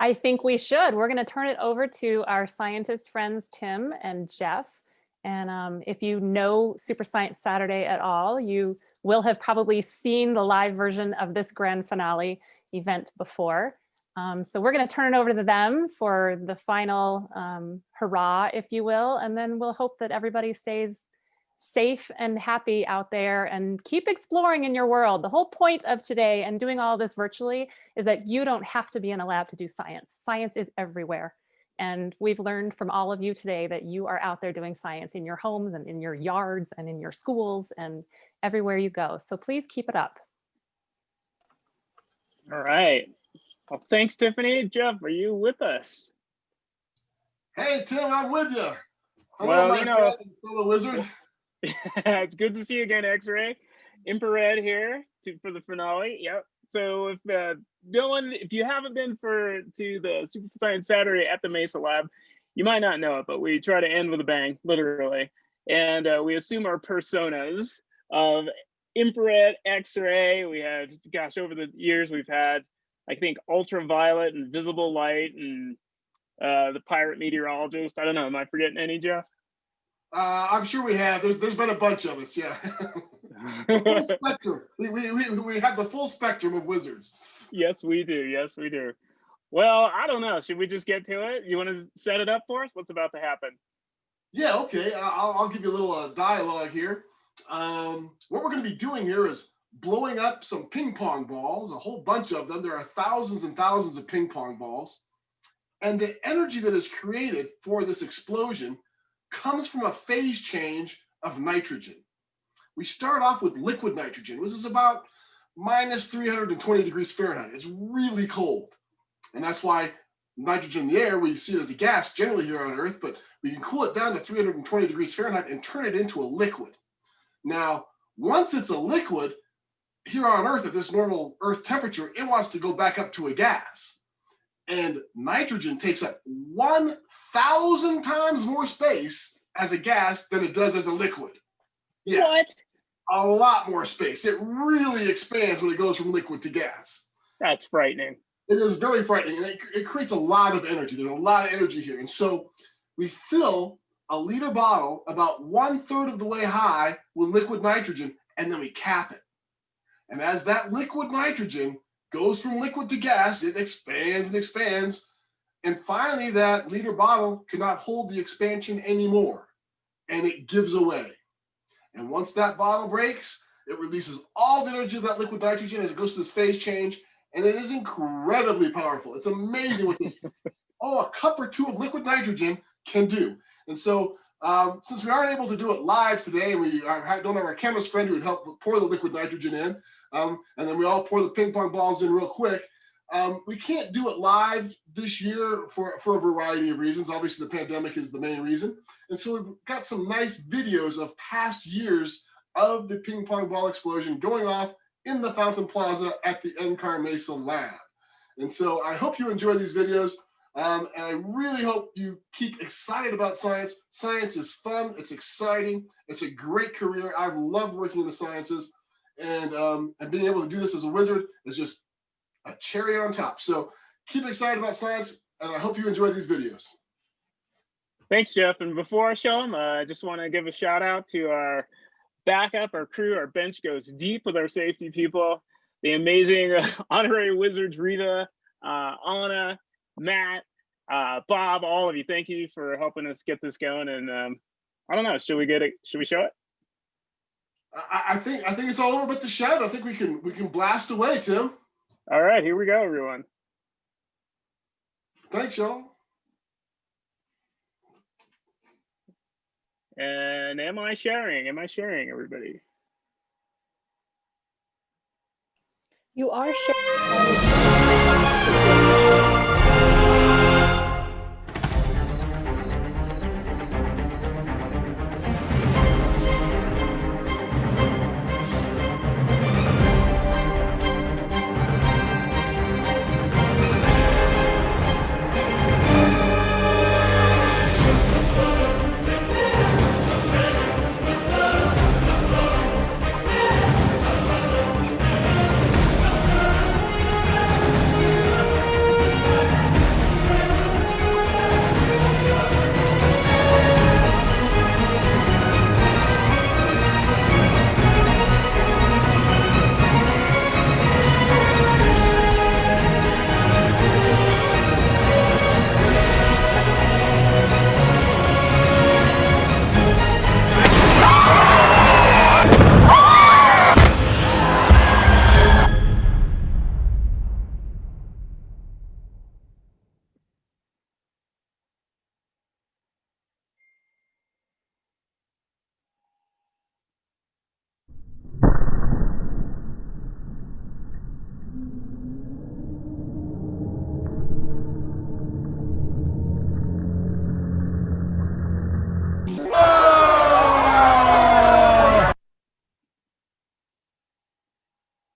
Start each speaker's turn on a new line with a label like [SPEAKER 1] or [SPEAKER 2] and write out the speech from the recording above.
[SPEAKER 1] I think we should. We're going to turn it over to our scientist friends, Tim and Jeff. And um, if you know Super Science Saturday at all, you will have probably seen the live version of this grand finale event before. Um, so we're going to turn it over to them for the final um, hurrah, if you will, and then we'll hope that everybody stays safe and happy out there and keep exploring in your world. The whole point of today and doing all this virtually is that you don't have to be in a lab to do science. Science is everywhere. And we've learned from all of you today that you are out there doing science in your homes and in your yards and in your schools and everywhere you go. So please keep it up.
[SPEAKER 2] All right. Well, thanks, Tiffany. Jeff, are you with us?
[SPEAKER 3] Hey, Tim, I'm with you. Hello,
[SPEAKER 2] Well,
[SPEAKER 3] my
[SPEAKER 2] you know-
[SPEAKER 3] friend, fellow wizard.
[SPEAKER 2] it's good to see you again, X-Ray. Infrared here to, for the finale. Yep. So if uh, one, if you haven't been for to the Super Science Saturday at the Mesa Lab, you might not know it, but we try to end with a bang, literally. And uh, we assume our personas of infrared, X-ray. We had, gosh, over the years we've had, I think, ultraviolet and visible light and uh, the pirate meteorologist. I don't know. Am I forgetting any, Jeff?
[SPEAKER 3] Uh, I'm sure we have. There's there's been a bunch of us, yeah. full spectrum. We, we, we, we have the full spectrum of wizards.
[SPEAKER 2] Yes, we do. Yes, we do. Well, I don't know. Should we just get to it? You want to set it up for us? What's about to happen?
[SPEAKER 3] Yeah, okay. I- I'll, I'll give you a little uh, dialogue here. Um, what we're going to be doing here is blowing up some ping pong balls, a whole bunch of them. There are thousands and thousands of ping pong balls. And the energy that is created for this explosion comes from a phase change of nitrogen. We start off with liquid nitrogen. This is about minus 320 degrees Fahrenheit. It's really cold. And that's why nitrogen in the air, we see it as a gas generally here on Earth, but we can cool it down to 320 degrees Fahrenheit and turn it into a liquid. Now, once it's a liquid, here on Earth at this normal Earth temperature, it wants to go back up to a gas. And nitrogen takes up 1,000 times more space as a gas than it does as a liquid. Yeah,
[SPEAKER 2] What?
[SPEAKER 3] a lot more space. It really expands when it goes from liquid to gas.
[SPEAKER 2] That's frightening.
[SPEAKER 3] It is very frightening and it, it creates a lot of energy. There's a lot of energy here. And so we fill a liter bottle about one third of the way high with liquid nitrogen and then we cap it. And as that liquid nitrogen goes from liquid to gas, it expands and expands. And finally, that liter bottle cannot hold the expansion anymore and it gives away. And once that bottle breaks, it releases all the energy of that liquid nitrogen as it goes through this phase change and it is incredibly powerful. It's amazing what this, oh, a cup or two of liquid nitrogen can do. And so, um, since we aren't able to do it live today, we are, don't have our chemist friend who would help pour the liquid nitrogen in, um, and then we all pour the ping pong balls in real quick. Um, we can't do it live this year for, for a variety of reasons. Obviously, the pandemic is the main reason. And so we've got some nice videos of past years of the ping pong ball explosion going off in the Fountain Plaza at the NCAR Mesa lab. And so I hope you enjoy these videos. Um, and I really hope you keep excited about science. Science is fun, it's exciting, it's a great career. I've loved working in the sciences. And, um, and being able to do this as a wizard is just a cherry on top. So keep excited about science, and I hope you enjoy these videos.
[SPEAKER 2] Thanks, Jeff. And before I show them, uh, I just want to give a shout out to our backup, our crew, our bench goes deep with our safety people, the amazing uh, honorary wizards, Rita, uh, Anna, Matt, uh, Bob, all of you. Thank you for helping us get this going. And um, I don't know, should we get it? Should we show it?
[SPEAKER 3] I, I think I think it's all over but the shout. I think we can we can blast away, Tim.
[SPEAKER 2] All right, here we go, everyone.
[SPEAKER 3] Thanks, y'all.
[SPEAKER 2] And am I sharing? Am I sharing, everybody?
[SPEAKER 4] You are sure.